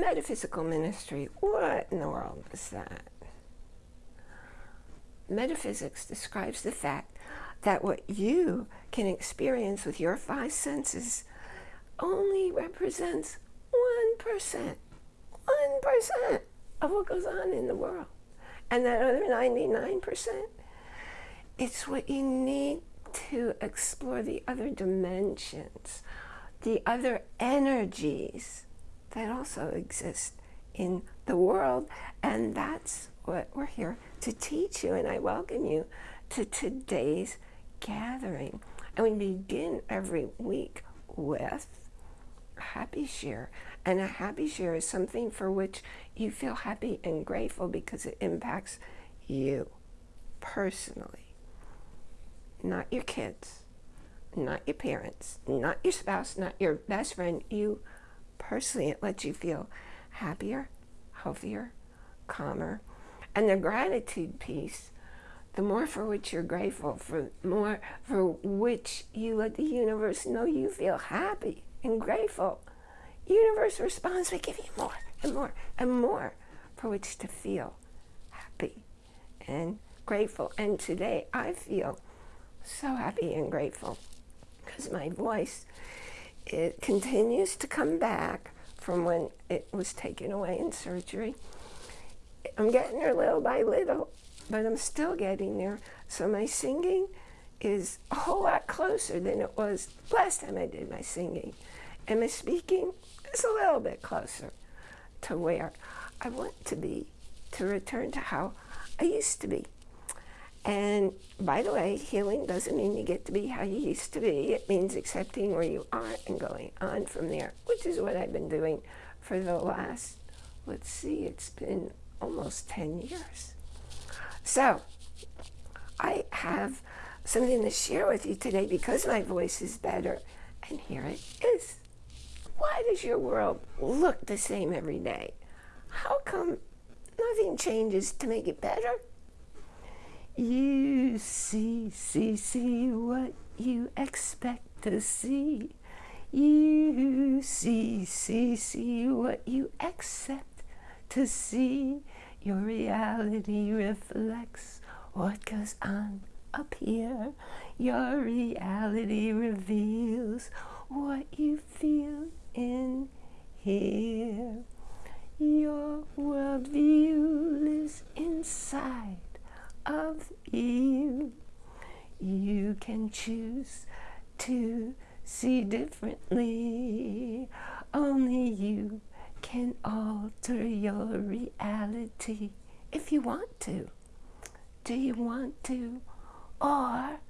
Metaphysical ministry, what in the world is that? Metaphysics describes the fact that what you can experience with your five senses only represents 1%, 1% of what goes on in the world. And that other 99%, it's what you need to explore the other dimensions, the other energies that also exist in the world. And that's what we're here to teach you. And I welcome you to today's gathering. And we begin every week with a happy share. And a happy share is something for which you feel happy and grateful because it impacts you personally. Not your kids, not your parents, not your spouse, not your best friend. You personally, it lets you feel happier, healthier, calmer. And the gratitude piece the more for which you're grateful, for more for which you let the universe know you feel happy and grateful. Universe responds by giving you more and more and more for which to feel happy and grateful. And today I feel so happy and grateful because my voice it continues to come back from when it was taken away in surgery. I'm getting there little by little but I'm still getting there. So my singing is a whole lot closer than it was last time I did my singing. And my speaking is a little bit closer to where I want to be, to return to how I used to be. And by the way, healing doesn't mean you get to be how you used to be. It means accepting where you are and going on from there, which is what I've been doing for the last, let's see, it's been almost 10 years. So, I have something to share with you today because my voice is better. And here it is. Why does your world look the same every day? How come nothing changes to make it better? You see, see, see what you expect to see. You see, see, see what you accept to see. Your reality reflects what goes on up here. Your reality reveals what you feel in here. Your worldview lives inside of you. You can choose to see differently. Only you can alter your reality if you want to. Do you want to? Or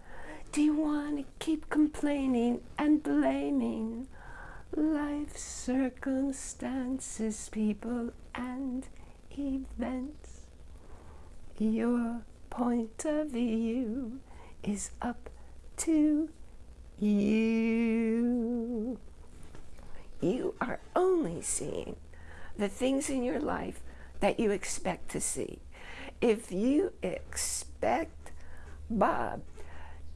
do you want to keep complaining and blaming life circumstances, people, and events? Your point of view is up to you you are only seeing the things in your life that you expect to see. If you expect Bob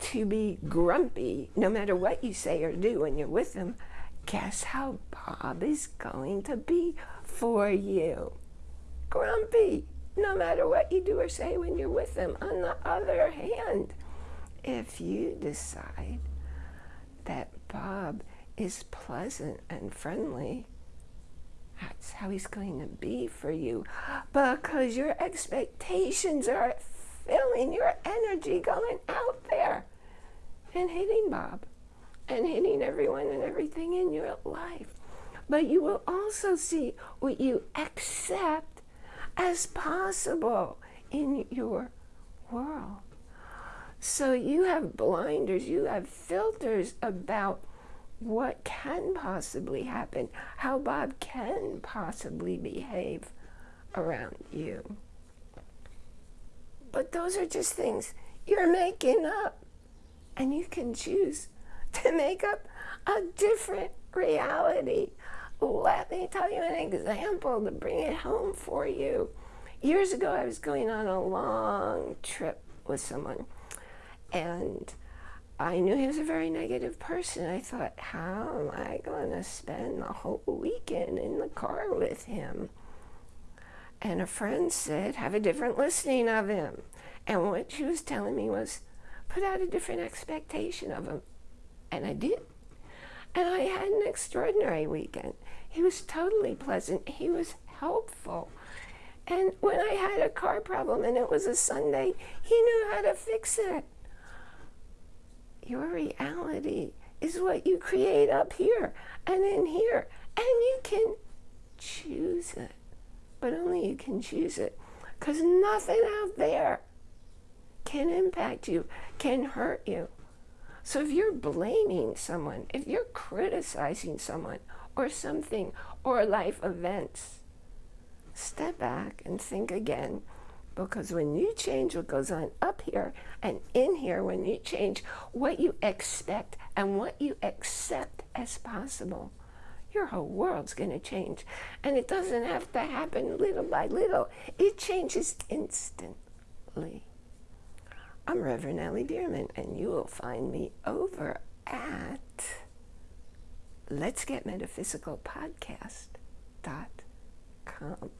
to be grumpy no matter what you say or do when you're with him, guess how Bob is going to be for you? Grumpy, no matter what you do or say when you're with him. On the other hand, if you decide is pleasant and friendly, that's how he's going to be for you because your expectations are filling your energy going out there and hitting Bob and hitting everyone and everything in your life. But you will also see what you accept as possible in your world. So you have blinders, you have filters about what can possibly happen, how Bob can possibly behave around you. But those are just things you're making up. And you can choose to make up a different reality. Let me tell you an example to bring it home for you. Years ago, I was going on a long trip with someone, and I knew he was a very negative person. I thought, how am I going to spend the whole weekend in the car with him? And a friend said, have a different listening of him. And what she was telling me was, put out a different expectation of him. And I did. And I had an extraordinary weekend. He was totally pleasant. He was helpful. And when I had a car problem and it was a Sunday, he knew how to fix it. Your reality is what you create up here and in here. And you can choose it. But only you can choose it. Because nothing out there can impact you, can hurt you. So if you're blaming someone, if you're criticizing someone or something or life events, step back and think again. Because when you change what goes on up here and in here, when you change what you expect and what you accept as possible, your whole world's going to change. And it doesn't have to happen little by little, it changes instantly. I'm Reverend Ellie Bierman, and you will find me over at Let's Get Metaphysical Podcast.com.